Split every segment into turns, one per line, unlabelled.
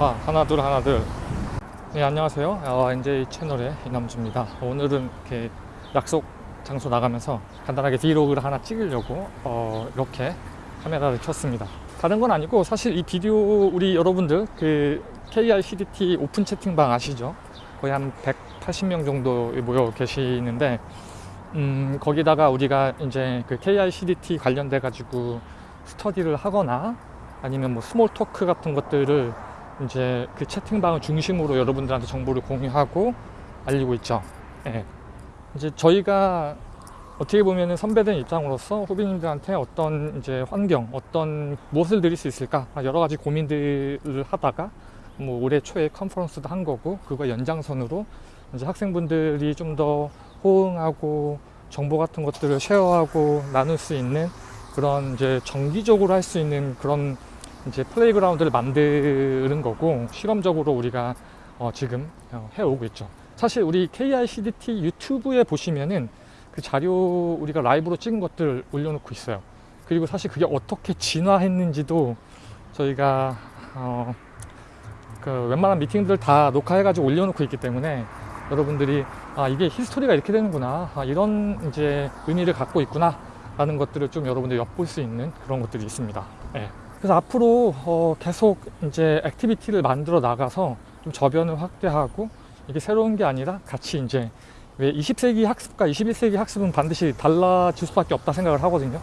아 하나 둘 하나 둘네 안녕하세요 아, NJ 채널의 이남주입니다 오늘은 이렇게 약속 장소 나가면서 간단하게 브이로그를 하나 찍으려고 어, 이렇게 카메라를 켰습니다 다른 건 아니고 사실 이 비디오 우리 여러분들 그 KRCDT 오픈 채팅방 아시죠? 거의 한 180명 정도 모여 계시는데 음, 거기다가 우리가 이제 그 KRCDT 관련돼 가지고 스터디를 하거나 아니면 뭐 스몰 토크 같은 것들을 이제 그 채팅방을 중심으로 여러분들한테 정보를 공유하고 알리고 있죠. 예. 이제 저희가 어떻게 보면 선배된 입장으로서 후배님들한테 어떤 이제 환경, 어떤 무엇을 드릴 수 있을까 여러 가지 고민들을 하다가 뭐 올해 초에 컨퍼런스도 한 거고 그거 연장선으로 이제 학생분들이 좀 더 호응하고 정보 같은 것들을 쉐어하고 나눌 수 있는 그런 이제 정기적으로 할 수 있는 그런 이제 플레이그라운드를 만드는 거고 실험적으로 우리가 어 지금 어, 해오고 있죠 사실 우리 KICDT 유튜브에 보시면은 그 자료 우리가 라이브로 찍은 것들 올려놓고 있어요 그리고 사실 그게 어떻게 진화했는지도 저희가 어그 웬만한 미팅들 다 녹화해 가지고 올려놓고 있기 때문에 여러분들이 아 이게 히스토리가 이렇게 되는구나 아 이런 이제 의미를 갖고 있구나 라는 것들을 좀 여러분들이 엿볼 수 있는 그런 것들이 있습니다 네. 그래서 앞으로 어 계속 이제 액티비티를 만들어 나가서 좀 저변을 확대하고 이게 새로운 게 아니라 같이 이제 왜 20세기 학습과 21세기 학습은 반드시 달라질 수밖에 없다 생각을 하거든요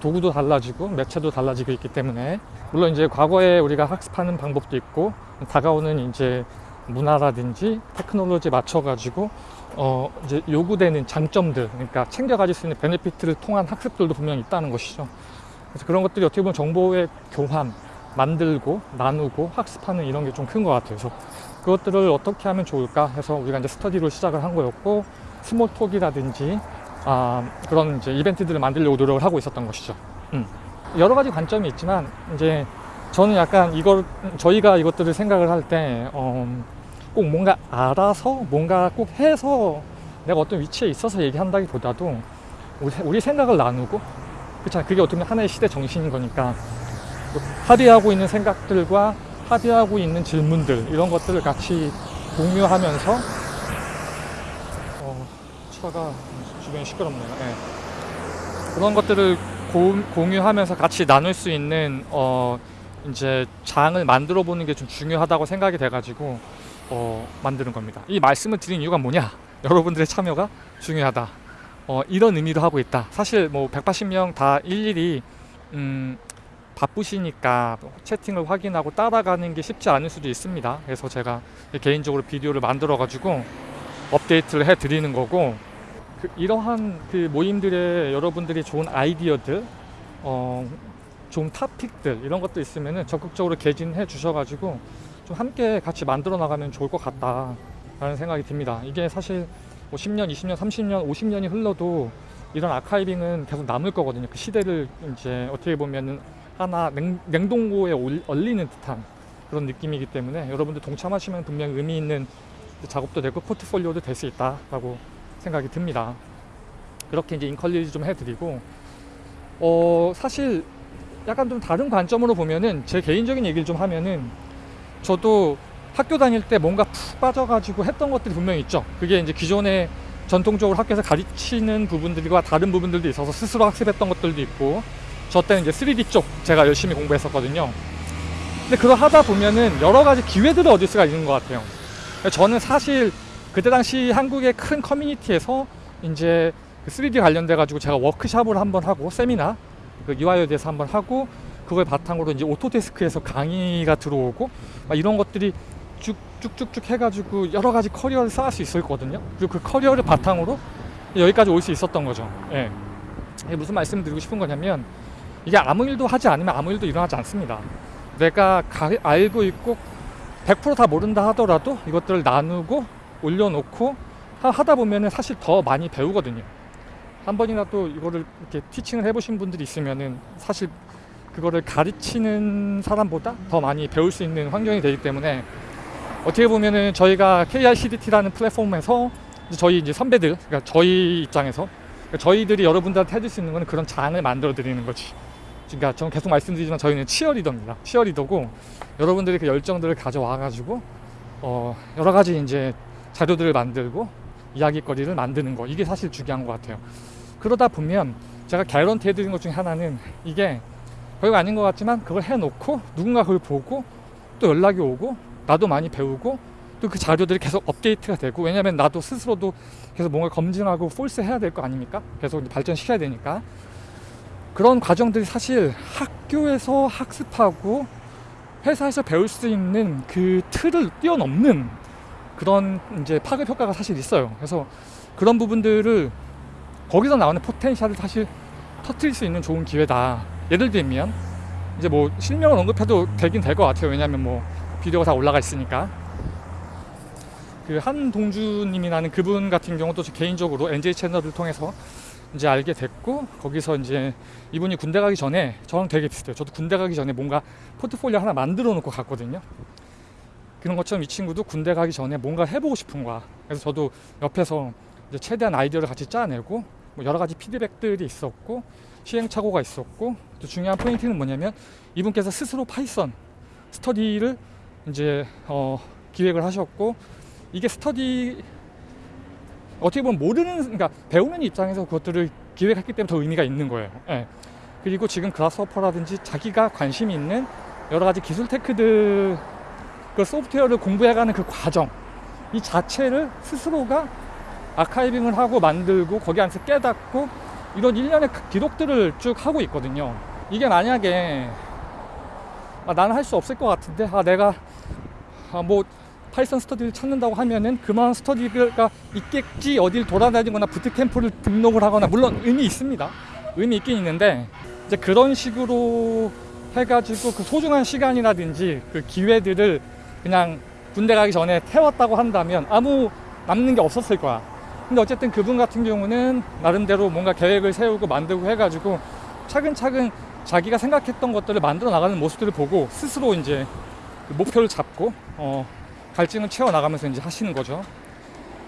도구도 달라지고 매체도 달라지고 있기 때문에 물론 이제 과거에 우리가 학습하는 방법도 있고 다가오는 이제 문화라든지 테크놀로지에 맞춰가지고 어 이제 요구되는 장점들 그러니까 챙겨 가질 수 있는 베네피트를 통한 학습들도 분명히 있다는 것이죠 그래서 그런 것들이 어떻게 보면 정보의 교환, 만들고 나누고 학습하는 이런 게 좀 큰 것 같아요. 그래서 그것들을 어떻게 하면 좋을까 해서 우리가 이제 스터디로 시작을 한 거였고 스몰톡이라든지 아, 그런 이제 이벤트들을 만들려고 노력을 하고 있었던 것이죠. 음. 여러 가지 관점이 있지만 이제 저는 약간 이걸 저희가 이것들을 생각을 할 때꼭 어, 뭔가 알아서 뭔가 꼭 해서 내가 어떤 위치에 있어서 얘기한다기보다도 우리, 우리 생각을 나누고 그렇잖아 그게 어떻게 보면 하나의 시대 정신인 거니까 뭐 합의하고 있는 생각들과 합의하고 있는 질문들 이런 것들을 같이 공유하면서 어, 차가 주변이 시끄럽네요 네. 그런 것들을 고, 공유하면서 같이 나눌 수 있는 어, 이제 장을 만들어 보는 게 좀 중요하다고 생각이 돼 가지고 어, 만드는 겁니다 이 말씀을 드린 이유가 뭐냐 여러분들의 참여가 중요하다 어, 이런 의미도 하고 있다 사실 뭐 180명 다 일일이 음, 바쁘시니까 채팅을 확인하고 따라가는 게 쉽지 않을 수도 있습니다 그래서 제가 개인적으로 비디오를 만들어 가지고 업데이트를 해 드리는 거고 그 이러한 그 모임들의 여러분들이 좋은 아이디어들 어, 좋은 타픽들 이런 것도 있으면 적극적으로 개진해 주셔가지고 좀 함께 같이 만들어 나가면 좋을 것 같다 라는 생각이 듭니다 이게 사실 뭐 10년, 20년, 30년, 50년이 흘러도 이런 아카이빙은 계속 남을 거거든요. 그 시대를 이제 어떻게 보면은 하나 냉, 냉동고에 올, 얼리는 듯한 그런 느낌이기 때문에 여러분들 동참하시면 분명 의미 있는 작업도 되고 포트폴리오도 될 수 있다라고 생각이 듭니다. 그렇게 이제 인컬리지 좀 해드리고 어 사실 약간 좀 다른 관점으로 보면은 제 개인적인 얘기를 좀 하면은 저도 학교 다닐 때 뭔가 푹 빠져가지고 했던 것들이 분명히 있죠 그게 이제 기존에 전통적으로 학교에서 가르치는 부분들과 다른 부분들도 있어서 스스로 학습했던 것들도 있고 저 때는 이제 3D 쪽 제가 열심히 공부했었거든요 근데 그거 하다 보면은 여러 가지 기회들을 얻을 수가 있는 것 같아요 그러니까 저는 사실 그때 당시 한국의 큰 커뮤니티에서 이제 3D 그 관련돼 가지고 제가 워크샵을 한번 하고 세미나 그 이화여대에서 한번 하고 그걸 바탕으로 이제 오토데스크에서 강의가 들어오고 이런 것들이 쭉 쭉쭉쭉 해가지고 여러 가지 커리어를 쌓을 수 있었거든요. 그리고 그 커리어를 바탕으로 여기까지 올 수 있었던 거죠. 예. 무슨 말씀 드리고 싶은 거냐면 이게 아무 일도 하지 않으면 아무 일도 일어나지 않습니다. 내가 가, 알고 있고 100%다 모른다 하더라도 이것들을 나누고 올려놓고 하, 다보면 사실 더 많이 배우거든요. 한 번이라도 이거를 이렇게 티칭을 해보신 분들이 있으면은 사실 그거를 가르치는 사람보다 더 많이 배울 수 있는 환경이 되기 때문에 어떻게 보면은 저희가 KICDT라는 플랫폼에서 저희 이제 선배들, 그러니까 저희 입장에서 그러니까 저희들이 여러분들한테 해줄 수 있는 거는 그런 장을 만들어 드리는 거지. 그러니까 저는 계속 말씀드리지만 저희는 치어리더입니다. 치어리더고 여러분들이 그 열정들을 가져와가지고 어 여러 가지 이제 자료들을 만들고 이야기거리를 만드는 거 이게 사실 중요한 것 같아요. 그러다 보면 제가 개런티 해드린 것 중에 하나는 이게 별거 아닌 것 같지만 그걸 해놓고 누군가 그걸 보고 또 연락이 오고 나도 많이 배우고 또 그 자료들이 계속 업데이트가 되고 왜냐면 나도 스스로도 계속 뭔가 검증하고 폴스 해야 될 거 아닙니까? 계속 발전시켜야 되니까 그런 과정들이 사실 학교에서 학습하고 회사에서 배울 수 있는 그 틀을 뛰어넘는 그런 이제 파급 효과가 사실 있어요 그래서 그런 부분들을 거기서 나오는 포텐셜을 사실 터트릴 수 있는 좋은 기회다 예를 들면 이제 뭐 실명을 언급해도 되긴 될 것 같아요 왜냐면뭐 비디오가 다 올라가 있으니까 그 한동주님이라는 그분 같은 경우도 개인적으로 NJ 채널을 통해서 이제 알게 됐고 거기서 이제 이분이 군대 가기 전에 저랑 되게 비슷해요 저도 군대 가기 전에 뭔가 포트폴리오 하나 만들어 놓고 갔거든요 그런 것처럼 이 친구도 군대 가기 전에 뭔가 해보고 싶은 거야 그래서 저도 옆에서 이제 최대한 아이디어를 같이 짜내고 뭐 여러 가지 피드백들이 있었고 시행착오가 있었고 또 중요한 포인트는 뭐냐면 이분께서 스스로 파이썬 스터디를 이제 어, 기획을 하셨고 이게 스터디 어떻게 보면 모르는 그러니까 배우는 입장에서 그것들을 기획했기 때문에 더 의미가 있는 거예요 예. 그리고 지금 그라스워퍼라든지 자기가 관심 있는 여러 가지 기술 테크들 그 소프트웨어를 공부해가는 그 과정 이 자체를 스스로가 아카이빙을 하고 만들고 거기 안에서 깨닫고 이런 일련의 그 기록들을 쭉 하고 있거든요 이게 만약에 아, 나는 할 수 없을 것 같은데 아 내가 아, 뭐 파이썬 스터디를 찾는다고 하면은 그만한 스터디가 있겠지 어딜 돌아다니거나 부트캠프를 등록을 하거나 물론 의미 있습니다 의미 있긴 있는데 이제 그런 식으로 해가지고 그 소중한 시간이라든지 그 기회들을 그냥 군대 가기 전에 태웠다고 한다면 아무 남는 게 없었을 거야 근데 어쨌든 그분 같은 경우는 나름대로 뭔가 계획을 세우고 만들고 해가지고 차근차근 자기가 생각했던 것들을 만들어 나가는 모습들을 보고 스스로 이제 그 목표를 잡고 어, 갈증을 채워나가면서 이제 하시는 거죠.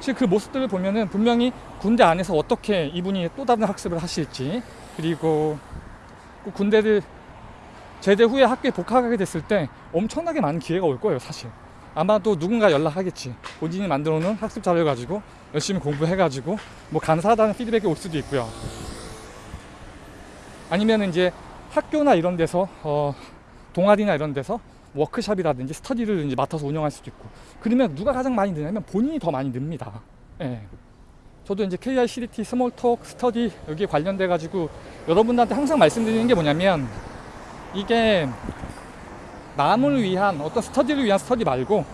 지금 그 모습들을 보면은 분명히 군대 안에서 어떻게 이분이 또 다른 학습을 하실지 그리고 그 군대를 제대 후에 학교에 복학하게 됐을 때 엄청나게 많은 기회가 올 거예요 사실 아마도 누군가 연락하겠지 본인이 만들어 놓은 학습 자료 가지고 열심히 공부해 가지고 뭐 감사하다는 피드백이 올 수도 있고요 아니면 이제 학교나 이런 데서 어, 동아리나 이런 데서 워크샵이라든지 스터디를 이제 맡아서 운영할 수도 있고 그러면 누가 가장 많이 느냐면 본인이 더 많이 늡니다 예. 저도 이제 KICDT 스몰톡 스터디 여기에 관련돼 가지고 여러분들한테 항상 말씀드리는 게 뭐냐면 이게 남을 위한 어떤 스터디를 위한 스터디 말고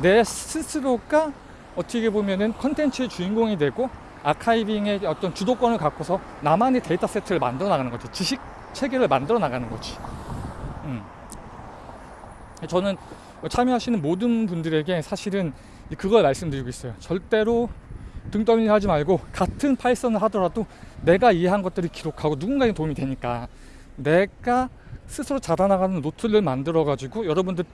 내 스스로가 어떻게 보면은 컨텐츠의 주인공이 되고 아카이빙의 어떤 주도권을 갖고서 나만의 데이터 세트를 만들어 나가는 거죠 지식 체계를 만들어 나가는 거지 음. 저는 참여하시는 모든 분들에게 사실은 그걸 말씀드리고 있어요. 절대로 등떠밀 하지 말고 같은 파이썬을 하더라도 내가 이해한 것들을 기록하고 누군가에 게 도움이 되니까 내가 스스로 자라나가는 노트를 만들어 가지고 여러분들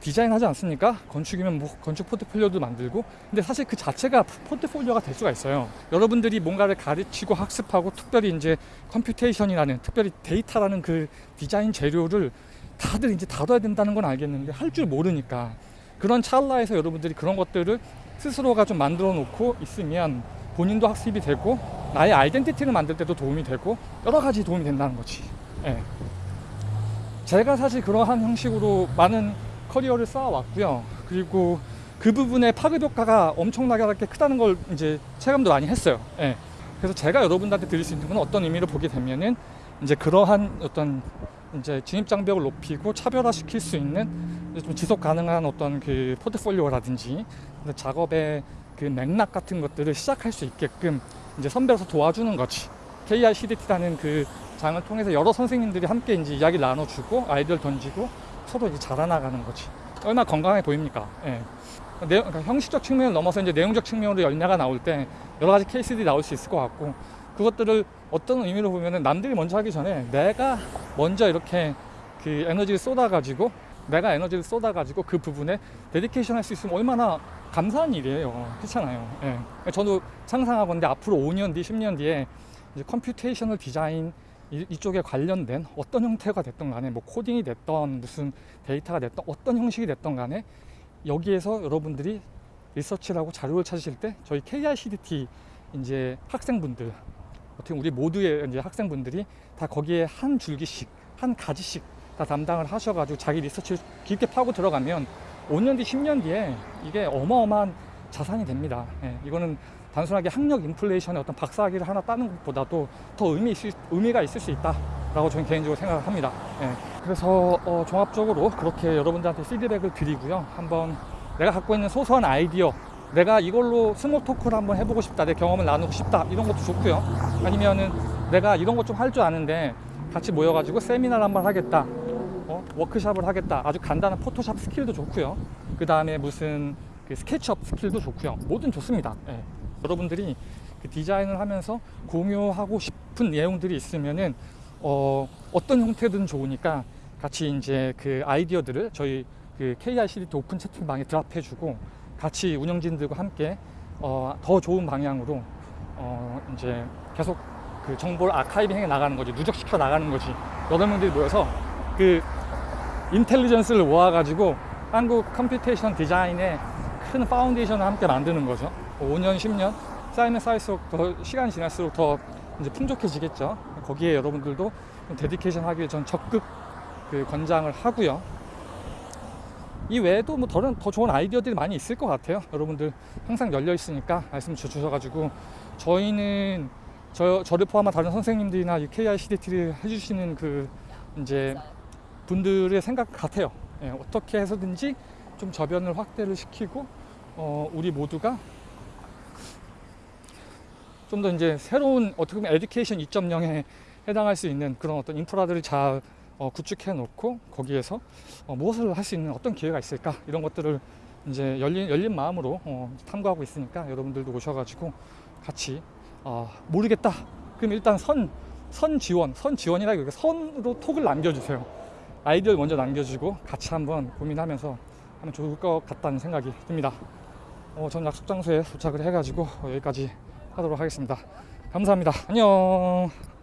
디자인하지 않습니까? 건축이면 뭐 건축 포트폴리오도 만들고 근데 사실 그 자체가 포트폴리오가 될 수가 있어요 여러분들이 뭔가를 가르치고 학습하고 특별히 이제 컴퓨테이션이라는 특별히 데이터라는 그 디자인 재료를 다들 이제 다뤄야 된다는 건 알겠는데 할 줄 모르니까 그런 찰나에서 여러분들이 그런 것들을 스스로가 좀 만들어 놓고 있으면 본인도 학습이 되고 나의 아이덴티티를 만들 때도 도움이 되고 여러 가지 도움이 된다는 거지 예. 제가 사실 그러한 형식으로 많은 커리어를 쌓아왔고요 그리고 그부분의 파급 효과가 엄청나게 크다는 걸 이제 체감도 많이 했어요 예. 그래서 제가 여러분들한테 드릴 수 있는 건 어떤 의미로 보게 되면은 이제 그러한 어떤 이제 진입 장벽을 높이고 차별화시킬 수 있는 좀 지속 가능한 어떤 그 포트폴리오라든지 작업의 그 맥락 같은 것들을 시작할 수 있게끔 이제 선별해서 도와주는 거지. KICDT라는 그 장을 통해서 여러 선생님들이 함께 이제 이야기 나눠주고 아이디어를 던지고 서로 이제 자라나가는 거지. 얼마 건강해 보입니까? 예. 내, 네, 그러니까 형식적 측면을 넘어서 이제 내용적 측면으로 열매가 나올 때 여러 가지 케이스들이 나올 수 있을 것 같고 그것들을 어떤 의미로 보면은 남들이 먼저 하기 전에 내가 먼저 이렇게 그 에너지를 쏟아가지고 내가 에너지를 쏟아가지고 그 부분에 데디케이션 할 수 있으면 얼마나 감사한 일이에요 그렇잖아요 예. 저도 상상하건데 앞으로 5년 뒤 10년 뒤에 이제 컴퓨테이셔널 디자인 이, 쪽에 관련된 어떤 형태가 됐던 간에 뭐 코딩이 됐던 무슨 데이터가 됐던 어떤 형식이 됐던 간에 여기에서 여러분들이 리서치라고 자료를 찾으실 때 저희 KICDT 이제 학생분들 어떻게 우리 모두의 이제 학생분들이 다 거기에 한 줄기씩 한 가지씩 다 담당을 하셔가지고 자기 리서치를 깊게 파고 들어가면 5년 뒤 10년 뒤에 이게 어마어마한 자산이 됩니다 예, 이거는 단순하게 학력 인플레이션의 어떤 박사학위를 하나 따는 것보다도 더 의미 있을, 의미가 있을 수 있다 라고 저는 개인적으로 생각합니다 예, 그래서 어, 종합적으로 그렇게 여러분들한테 피드백을 드리고요 한번 내가 갖고 있는 소소한 아이디어 내가 이걸로 스몰 토크를 한번 해보고 싶다 내 경험을 나누고 싶다 이런 것도 좋고요 아니면은 내가 이런 것 좀 할 줄 아는데 같이 모여가지고 세미나를 한번 하겠다 어? 워크샵을 하겠다 아주 간단한 포토샵 스킬도 좋고요 그 다음에 무슨 그 스케치업 스킬도 좋고요 뭐든 좋습니다 예. 여러분들이 그 디자인을 하면서 공유하고 싶은 내용들이 있으면은 어, 어떤 형태든 좋으니까 같이 이제 그 아이디어들을 저희 그 KICD 오픈 채팅방에 드랍해주고 같이 운영진들과 함께 어, 더 좋은 방향으로 어, 이제 계속 그 정보를 아카이빙해 나가는 거지 누적시켜 나가는 거지 여덟 명들이 모여서 그 인텔리전스를 모아가지고 한국 컴퓨테이션 디자인의 큰 파운데이션을 함께 만드는 거죠 5년 뭐 10년 쌓이면 쌓일수록 더 시간이 지날수록 더 이제 풍족해지겠죠 거기에 여러분들도 데디케이션 하기 위해 전 적극 그 권장을 하고요 이 외에도 뭐다더 좋은 아이디어들이 많이 있을 것 같아요 여러분들 항상 열려 있으니까 말씀 주셔 가지고 저희는 저, 저를 포함한 다른 선생님들이나 이 KICDT를 해주시는 그 이제 분들의 생각 같아요 예, 어떻게 해서든지 좀 저변을 확대를 시키고 어, 우리 모두가 좀 더 이제 새로운 어떻게 보면 에듀케이션 2.0에 해당할 수 있는 그런 어떤 인프라들을 잘 어, 구축해 놓고 거기에서 어, 무엇을 할 수 있는 어떤 기회가 있을까 이런 것들을 이제 열린, 열린 마음으로 어, 탐구하고 있으니까 여러분들도 오셔가지고 같이 아, 모르겠다 그럼 일단 선, 선 지원 선 지원이라 이렇게 선으로 톡을 남겨주세요 아이디어를 먼저 남겨주고 같이 한번 고민하면서 하면 좋을 것 같다는 생각이 듭니다 어, 전 약속 장소에 도착을 해가지고 여기까지 하도록 하겠습니다 감사합니다 안녕